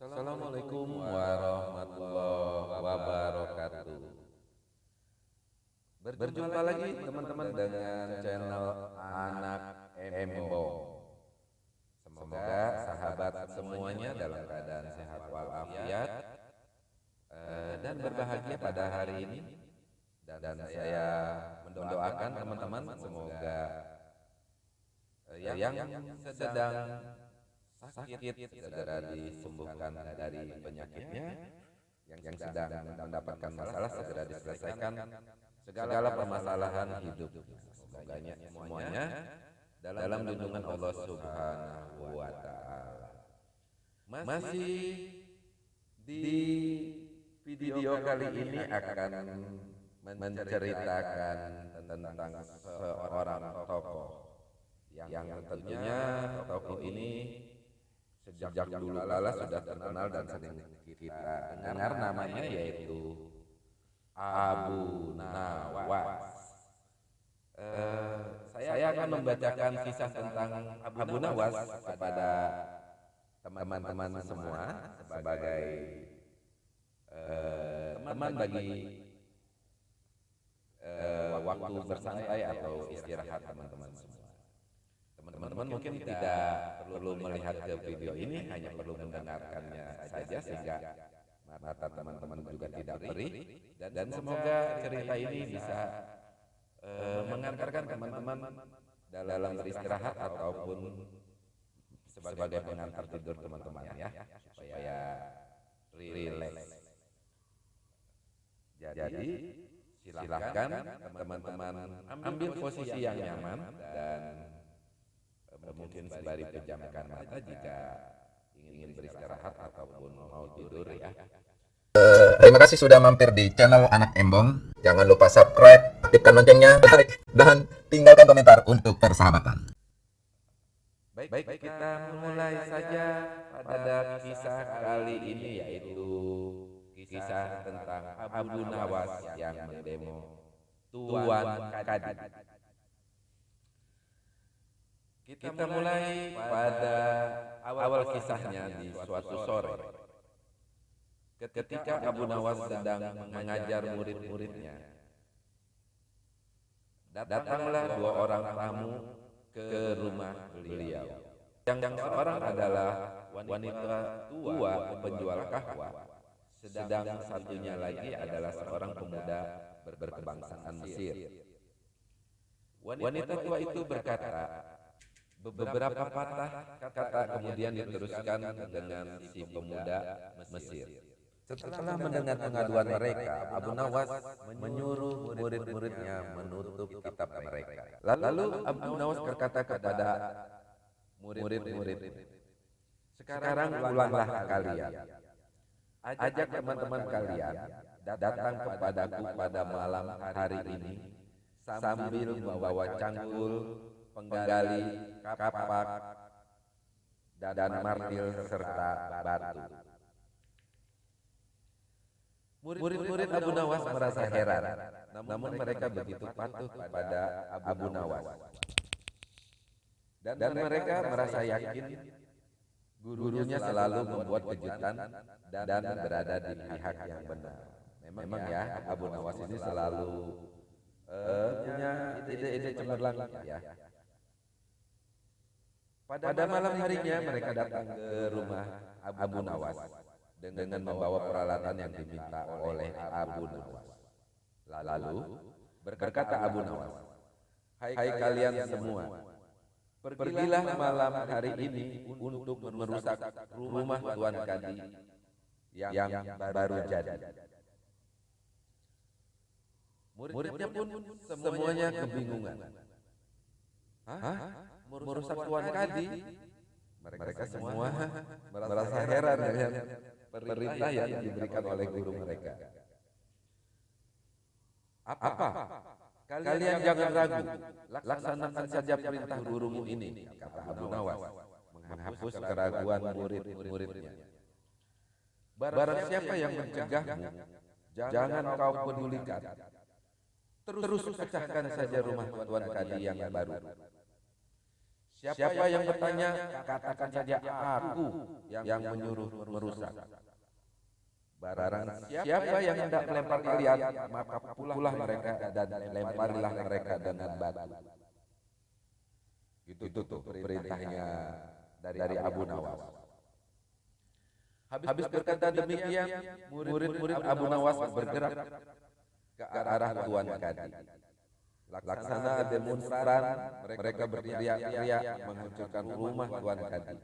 Assalamualaikum warahmatullahi wabarakatuh. Berjumpa lagi teman-teman dengan channel Anak Embong. Semoga sahabat semuanya dalam keadaan sehat walafiat eh, dan berbahagia pada hari ini. Dan saya mendoakan teman-teman semoga eh, yang sedang sakit segera disembuhkan dari penyakitnya yang sedang mendapatkan masalah segera diselesaikan segala permasalahan hidup. semoga semuanya dalam lindungan Allah Subhanahu wa taala. Masih di video kali ini akan menceritakan tentang seorang tokoh. Yang tentunya tokoh ini sejak dulu lala sudah terkenal dan sering kita dengar namanya yaitu Abu Nawas. Uh, saya akan membacakan kisah tentang Abu Nawas kepada teman-teman semua sebagai uh, teman bagi uh, waktu bersantai atau istirahat teman-teman semua. Teman-teman mungkin tidak perlu melihat ke video ini, hanya perlu mendengarkannya saja sehingga mata teman-teman juga tidak perih. dan semoga cerita ini bisa uh, mengantarkan teman-teman dalam beristirahat ataupun sebagai pengantar tidur teman-teman ya supaya rileks. Jadi silahkan teman-teman ambil posisi yang nyaman dan mungkin sembari pejamkan mata jika ingin beristirahat ataupun mau tidur ya. Uh, terima kasih sudah mampir di channel Anak Embong. Jangan lupa subscribe, aktifkan loncengnya, like, dan tinggalkan komentar untuk persahabatan. Baik, baik, kita mulai saja pada kisah kali ini yaitu kisah tentang Abu Nawas yang mendemo Tuan Kadid. Kita mulai pada awal kisahnya di suatu sore. Ketika Abu Nawas sedang mengajar murid-muridnya, datanglah dua orang tamu ke rumah beliau. Yang seorang adalah wanita tua penjual kahwa, sedang satunya lagi adalah seorang pemuda berkebangsaan Mesir. Wanita tua itu berkata, Beberapa patah kata kemudian diteruskan dengan si pemuda Mesir. Setelah mendengar pengaduan mereka, Abu Nawas menyuruh murid-muridnya menutup kitab mereka. Lalu Abu Nawas berkata kepada murid-murid, sekarang ulanglah kalian. Ajak teman-teman kalian datang kepadaku pada malam hari ini sambil membawa cangkul penggali, kapak, dan martil serta batu. Murid-murid Abu Nawas merasa heran, namun mereka begitu patuh kepada Abu Nawas. Dan mereka merasa yakin gurunya selalu membuat kejutan dan berada di pihak yang benar. Memang ya, Abu Nawas ini selalu uh, punya ide-ide cemerlang ya. Pada malam harinya mereka datang ke rumah Abu Nawas dengan membawa peralatan yang diminta oleh Abu Nawas. Lalu berkata Abu Nawas, Hai kalian semua, pergilah malam hari ini untuk merusak rumah Tuan Kadi yang baru jadi. Muridnya pun semuanya kebingungan. Hah? Merusak tuan kadi mereka semua merasa heran dengan perintah yang diberikan oleh guru mereka. Apa? Kalian jangan ragu. laksanakan saja perintah gurumu ini kata Abu Nawas. Menghapus keraguan murid-muridnya. barang siapa yang mencegahmu jangan kau pedulikan. terus pecahkan saja rumah tuan kadi yang baru Siapa yang bertanya, katakan saja aku yang menyuruh merusak. Barang siapa yang hendak melempar kalian, maka pukulah mereka dan lemparilah mereka dengan batu. Itu tuh perintahnya dari Abu Nawas. Habis berkata demikian, murid-murid Abu Nawas bergerak ke arah Tuan Kadi. Laksana demonstran, mereka berteriak-teriak menghancurkan rumah Tuan Kadi.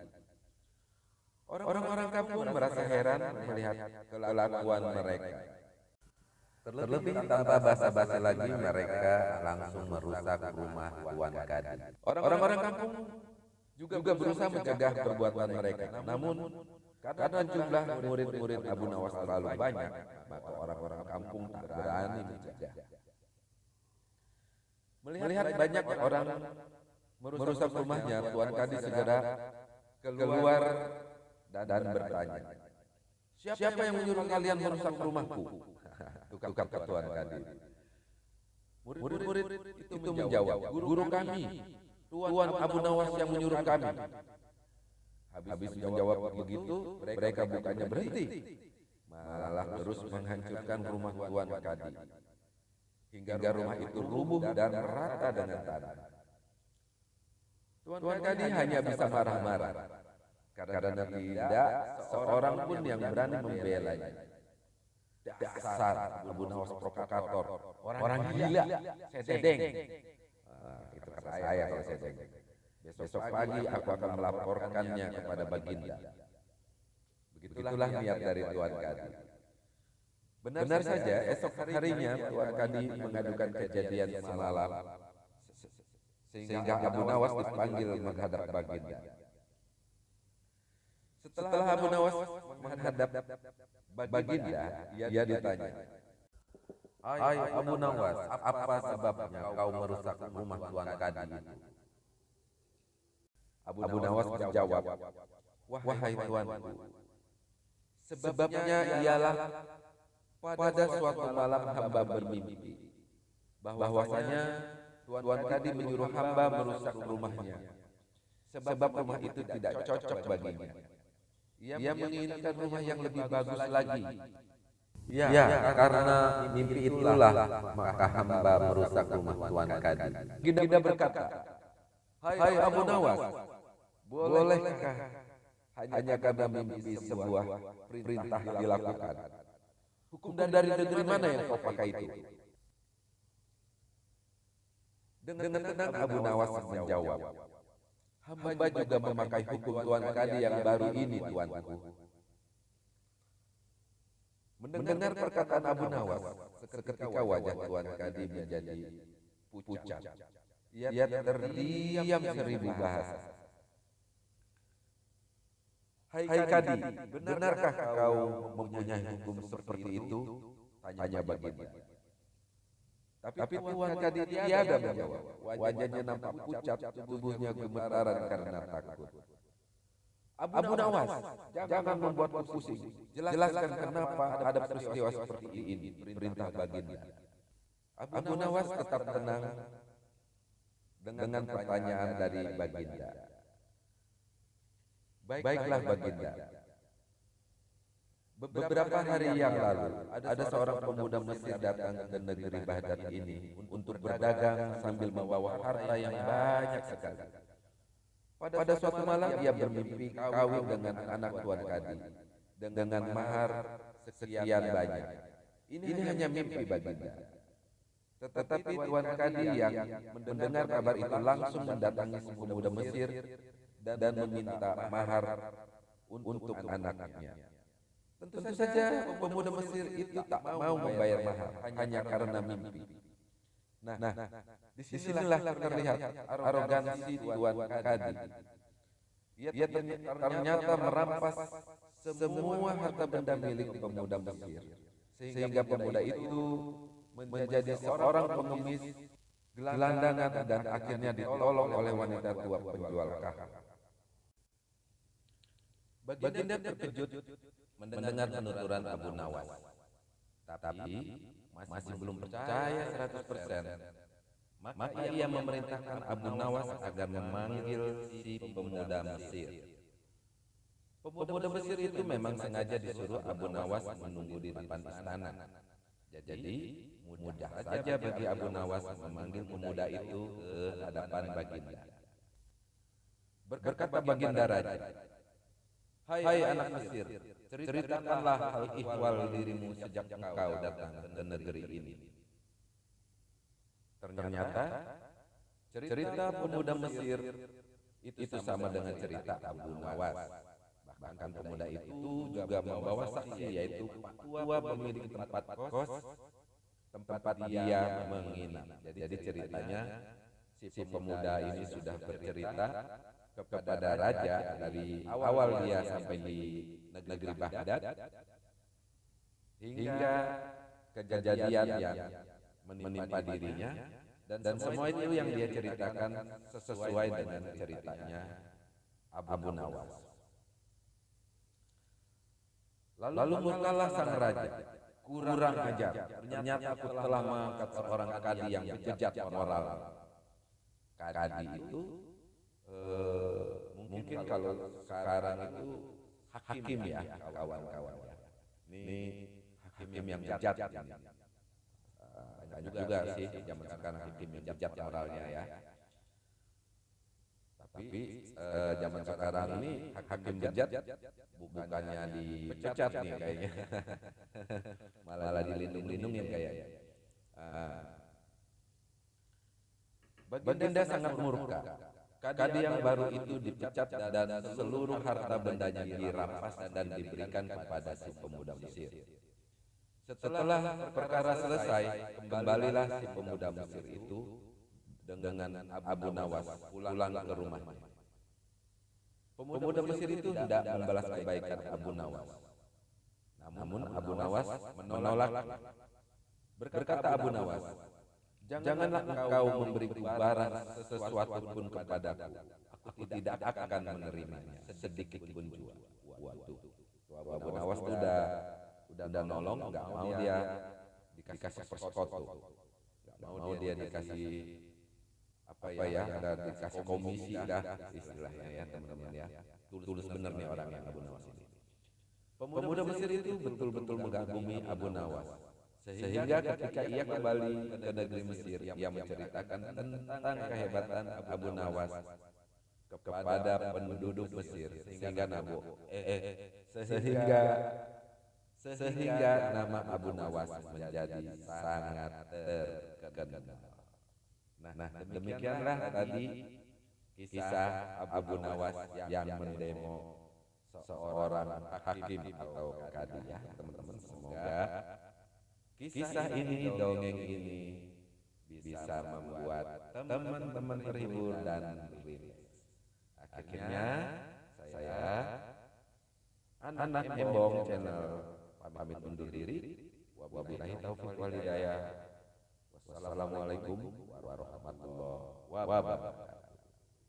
Orang-orang kampung merasa heran melihat kelakuan mereka. Terlebih tanpa basa-basi lagi mereka langsung merusak rumah Tuan Kadi. Orang-orang kampung juga berusaha mencegah perbuatan mereka. Namun karena jumlah murid-murid Abu Nawas terlalu banyak, maka orang-orang kampung tak berani mencegah. Melihat banyak orang merusak rumahnya, Tuan Kadi segera keluar dan bertanya, siapa yang menyuruh kalian merusak rumahku? Tukar Tuan Kadi. Murid-murid itu menjawab, guru kami, Tuan Abu Nawas yang menyuruh kami. Habis menjawab begitu, mereka bukannya berhenti, malah terus menghancurkan rumah Tuan Kadi. Hingga rumah itu rubuh dan merata dengan tanah. Tuan Kadi hanya bisa marah-marah, karena tidak seorang pun yang berani membelanya. Dasar Abu Nawas provokator, orang gila, sedeng. itu kata saya kalau sedeng. Besok pagi aku akan melaporkannya kepada Baginda. Begitulah niat dari Tuan Kadi. Benar, saja, esok harinya Tuan Kadi mengadukan kejadian semalam, sehingga Abu Nawas dipanggil menghadap Baginda. Setelah Abu Nawas menghadap Baginda, ia ditanya, Hai Abu Nawas, apa sebabnya kau merusak rumah Tuan Kadi itu? Abu Nawas menjawab, Wahai tuanku, sebabnya ialah pada suatu malam hamba bermimpi bahwasanya Tuan Kadi menyuruh hamba merusak rumahnya sebab rumah itu tidak cocok baginya. Ia menginginkan rumah yang lebih bagus lagi. Ya, ya karena mimpi itulah maka hamba merusak rumah Tuan Kadi. Ginda berkata, Hai Abu Nawas, bolehkah hanya karena mimpi sebuah perintah dilakukan? Hukum dari negeri mana yang kau pakai itu? Dengan tenang Abu Nawas menjawab, Hamba juga memakai hukum Tuan Kadi yang baru ini, Tuanku. Mendengar perkataan Abu Nawas, seketika wajah Tuan Kadi menjadi pucat. Ia terdiam seribu bahasa. Hai Kadi, benarkah kau mempunyai hukum seperti itu? Tanya baginda. Tapi Tuan Kadi tiada menjawab. Wajahnya nampak pucat, tubuhnya gemetaran karena takut. Abu Nawas, jangan membuatku pusing. Jelaskan kenapa ada peristiwa seperti ini, perintah baginda. Abu Nawas tetap tenang dengan pertanyaan dari baginda. Baiklah baginda. Beberapa hari yang lalu, ada seorang pemuda Mesir datang ke negeri Baghdad ini untuk berdagang sambil membawa harta yang banyak sekali. Pada suatu malam ia bermimpi kawin dengan anak Tuan Kadi dengan mahar sekian banyak. Ini hanya mimpi baginda. Tetapi Tuan Kadi yang mendengar kabar itu langsung mendatangi pemuda Mesir dan meminta mahar untuk anaknya. Tentu saja pemuda Mesir itu tak mau membayar mahar hanya karena mimpi. Nah, nah di sinilah terlihat arogansi Tuan Kadi. Ia ternyata merampas semua harta benda milik pemuda Mesir. Sehingga pemuda itu menjadi seorang pengemis, gelandangan dan akhirnya ditolong oleh wanita tua penjual kahar. Baginda terkejut mendengar penuturan Abu Nawas. Tapi masih belum percaya 100%. Maka ia memerintahkan Abu Nawas agar memanggil si pemuda Mesir. Pemuda Mesir itu memang sengaja disuruh Abu Nawas menunggu di depan istana. Jadi mudah saja bagi Abu Nawas memanggil pemuda itu ke hadapan Baginda. Berkata Baginda Raja, Hai anak Mesir, ceritakanlah hal ihwal dirimu sejak engkau datang ke negeri ini. Ternyata cerita pemuda Mesir itu sama dengan cerita Abu Nawas. Bahkan pemuda itu juga membawa saksi yaitu tua pemilik tempat kos tempat dia menginap. Jadi ceritanya si pemuda ini sudah bercerita kepada raja dari awal dia sampai di negeri Baghdad. Hingga kejadian yang menimpa dirinya. dan semua itu yang dia ceritakan sesuai dengan ceritanya Abu Nawas. Lalu murkalah sang raja, kurang ajar. Ternyata aku telah mengangkat seorang kadi yang bejat moral. Kadi itu eh, mungkin kalau sekarang itu hakim ya kawan-kawan ya. Ini hakim yang bejat ini. Banyak juga sih zaman sekarang hakim yang bejat moralnya ya. Tapi eh, zaman sekarang ini hakim bejat bukannya dipecat nih kayaknya. Malah dilindung-lindungin kayaknya. Ah. Baginda sangat murka. Kadi yang baru itu dipecat dan seluruh harta bendanya dirampas dan diberikan kepada si pemuda Mesir. Setelah perkara selesai, kembalilah si pemuda Mesir itu dengan Abu Nawas pulang ke rumahnya. Pemuda Mesir itu tidak membalas kebaikan Abu Nawas. Namun Abu Nawas menolak. Berkata Abu Nawas, Janganlah engkau memberiku barang sesuatu pun kepadaku. Aku tidak akan menerimanya. sedikit pun juga. Waduh. Abu Nawas itu udah udah nolong, nggak mau dia dikasih perskoto, nggak mau dia dikasih apa ya, ada dikasih komisi dah istilahnya ya teman-teman ya. Tulus bener nih orang yang Abu Nawas ini. Pemuda Mesir itu betul-betul mengagumi Abu Nawas. Sehingga ketika ia kembali ke negeri Mesir, ia menceritakan tentang kehebatan Abu Nawas kepada penduduk Mesir sehingga Nabu eh, eh, sehingga sehingga nama Abu Nawas menjadi sangat terkenal. Nah, demikianlah tadi kisah Abu Nawas yang mendemo seorang hakim atau kadi ya teman-teman semoga kisah ini dongeng ini bisa membuat teman-teman terhibur dan rileks. Akhirnya saya anak Embong channel pamit undur diri. Wabillahi taufiq wal hidayah. Wassalamualaikum warahmatullahi wabarakatuh.